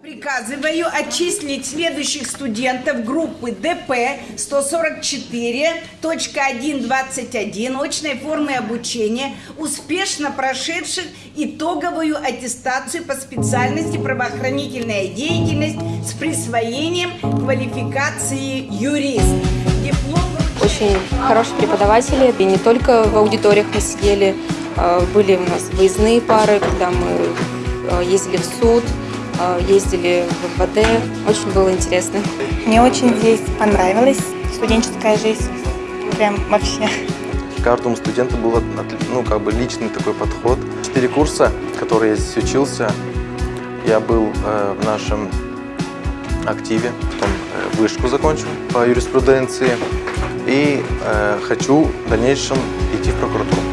Приказываю отчислить следующих студентов группы ДП 144.121 очной формы обучения, успешно прошедших итоговую аттестацию по специальности правоохранительная деятельность с присвоением квалификации юрист. Диплом Очень хорошие преподаватели, и не только в аудиториях мы сидели, а, были у нас выездные пары, когда мы а, ездили в суд, ездили в МВД, очень было интересно. Мне очень здесь понравилась студенческая жизнь. Прям вообще. Каждому студенту был ну, как бы личный такой подход. Четыре курса, которые я здесь учился, я был э, в нашем активе, потом э, вышку закончил по юриспруденции и э, хочу в дальнейшем идти в прокуратуру.